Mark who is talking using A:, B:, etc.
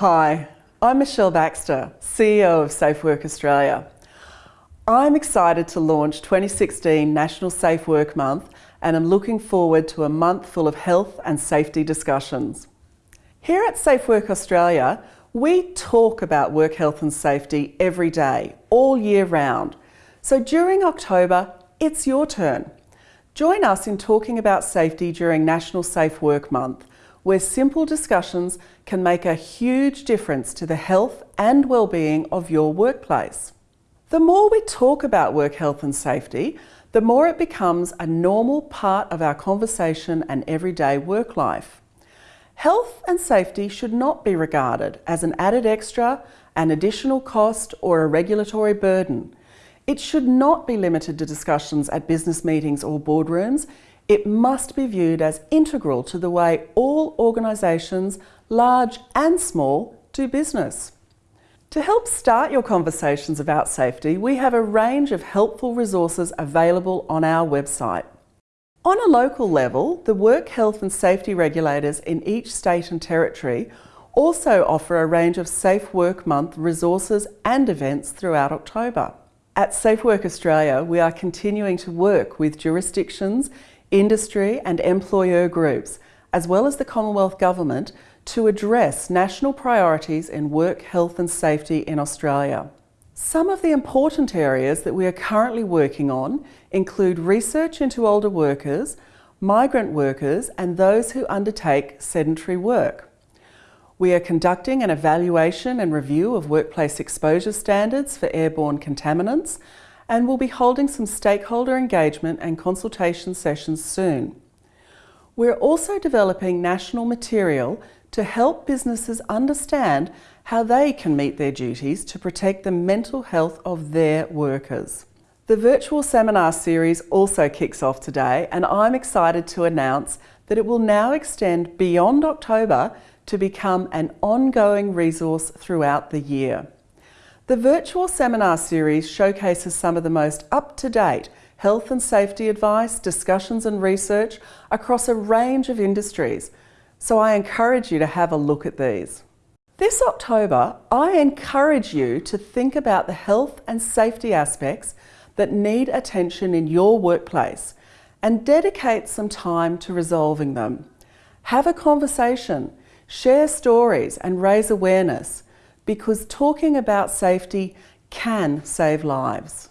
A: Hi, I'm Michelle Baxter, CEO of Safe Work Australia. I'm excited to launch 2016 National Safe Work Month and I'm looking forward to a month full of health and safety discussions. Here at Safe Work Australia, we talk about work health and safety every day, all year round. So during October, it's your turn. Join us in talking about safety during National Safe Work Month where simple discussions can make a huge difference to the health and well-being of your workplace. The more we talk about work health and safety, the more it becomes a normal part of our conversation and everyday work life. Health and safety should not be regarded as an added extra, an additional cost or a regulatory burden. It should not be limited to discussions at business meetings or boardrooms. It must be viewed as integral to the way all organisations, large and small, do business. To help start your conversations about safety, we have a range of helpful resources available on our website. On a local level, the work health and safety regulators in each state and territory also offer a range of Safe Work Month resources and events throughout October. At Safe Work Australia, we are continuing to work with jurisdictions industry and employer groups, as well as the Commonwealth Government, to address national priorities in work health and safety in Australia. Some of the important areas that we are currently working on include research into older workers, migrant workers and those who undertake sedentary work. We are conducting an evaluation and review of workplace exposure standards for airborne contaminants and we'll be holding some stakeholder engagement and consultation sessions soon. We're also developing national material to help businesses understand how they can meet their duties to protect the mental health of their workers. The virtual seminar series also kicks off today and I'm excited to announce that it will now extend beyond October to become an ongoing resource throughout the year. The virtual seminar series showcases some of the most up-to-date health and safety advice, discussions and research across a range of industries, so I encourage you to have a look at these. This October, I encourage you to think about the health and safety aspects that need attention in your workplace and dedicate some time to resolving them. Have a conversation, share stories and raise awareness because talking about safety can save lives.